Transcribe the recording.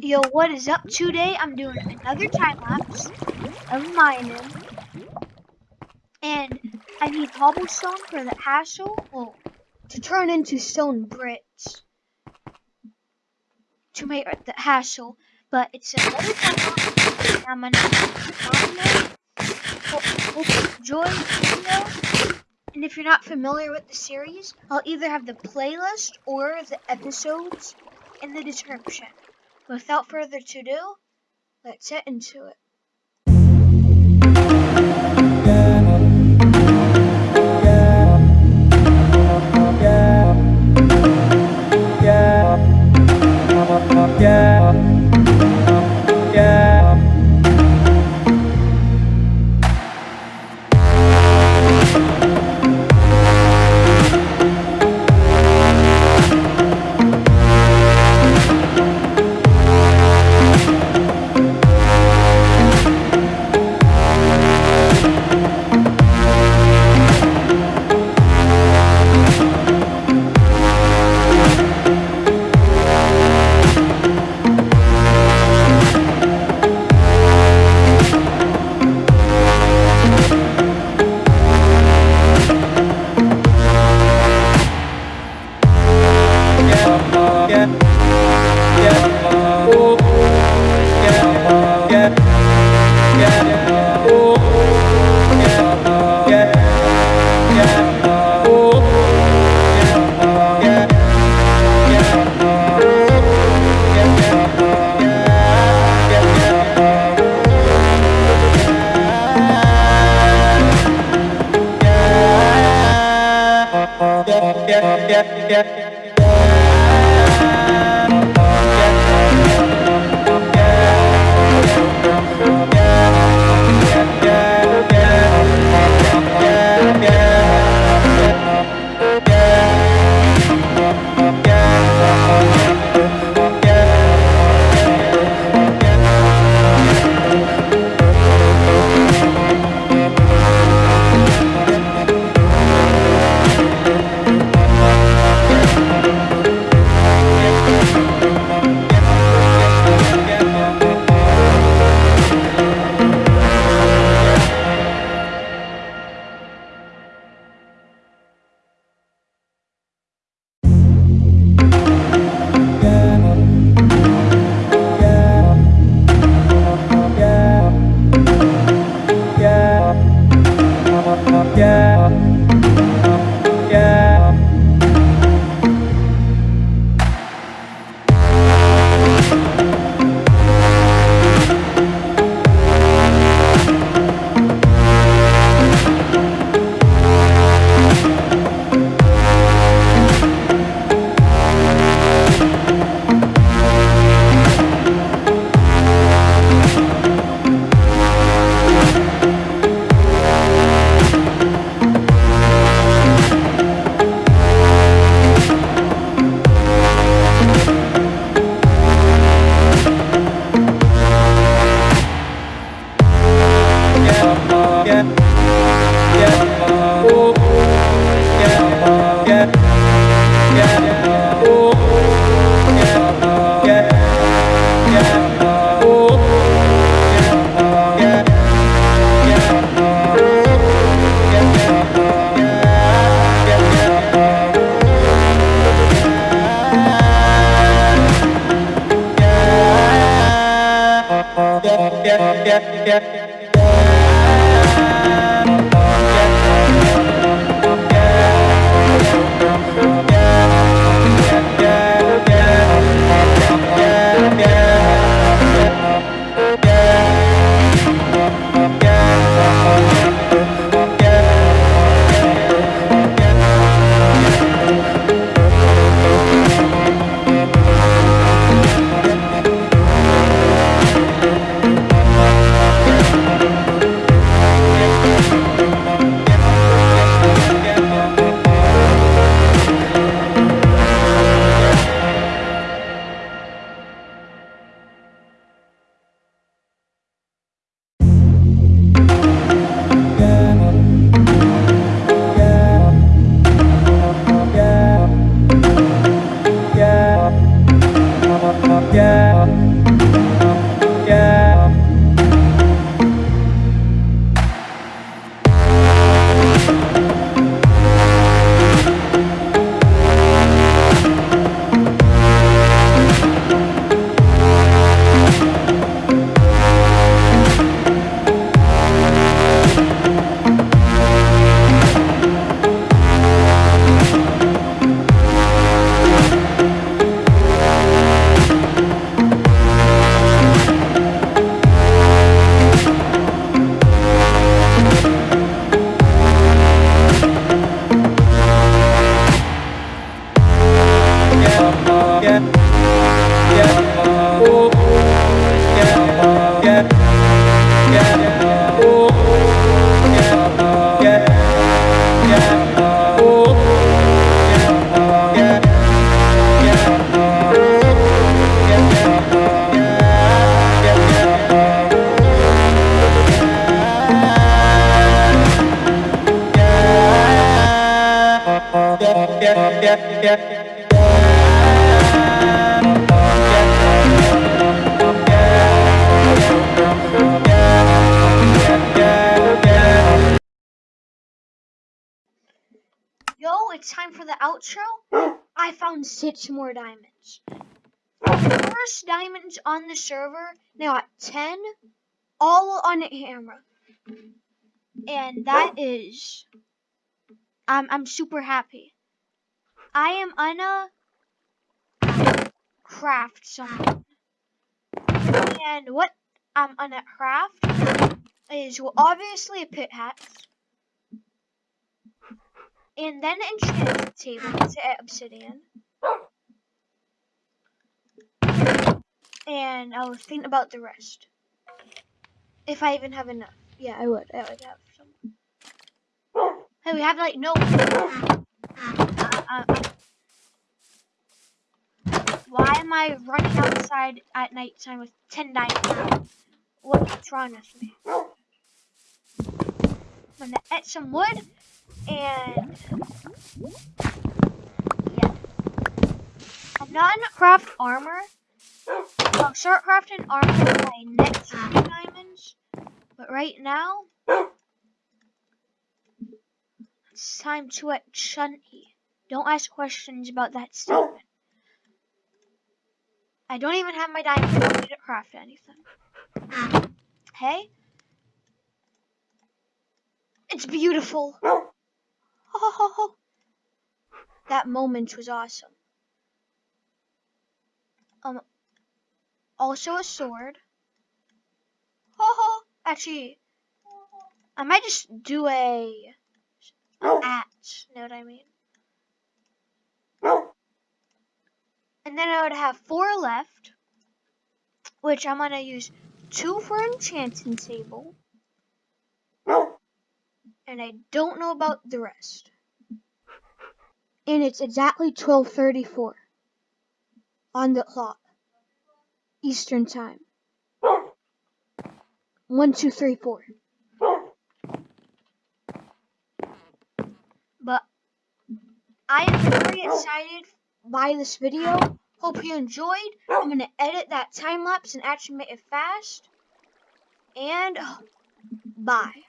Yo, what is up? Today I'm doing another time lapse of mining. And I need cobblestone for the hassle. Well, to turn into stone bricks. To make the hassle. But it's another time lapse. I'm gonna Hope you the video. And if you're not familiar with the series, I'll either have the playlist or the episodes in the description. Without further ado, let's get into it. Yeah. yeah, yeah, yeah, yeah. Yeah. Yo, it's time for the outro. I found six more diamonds. First diamonds on the server, now at 10, all on a hammer. And that is, I'm, I'm super happy. I am gonna craft something. And what I'm gonna craft is, well, obviously a pit hat and then enchant table to obsidian. And I'll think about the rest. If I even have enough. Yeah, I would. I would have some. Hey, we have like no. Uh, why am I running outside at night time with 10 diamonds? What's wrong with me? I'm gonna add some wood and yeah. I'm not gonna craft armor. I'll start crafting armor my next diamonds. But right now, it's time to at Chunty. Don't ask questions about that statement. I don't even have my diamonds. I didn't craft anything. Hey? It's beautiful. that moment was awesome. Um, also a sword. Actually, I might just do a axe. Know what I mean? And then I would have four left, which I'm gonna use two for enchanting table and I don't know about the rest. And it's exactly 12:34 on the clock, Eastern time. One, two, three, four. But I am very excited by this video. Hope you enjoyed. I'm gonna edit that time lapse and actually make it fast. And bye.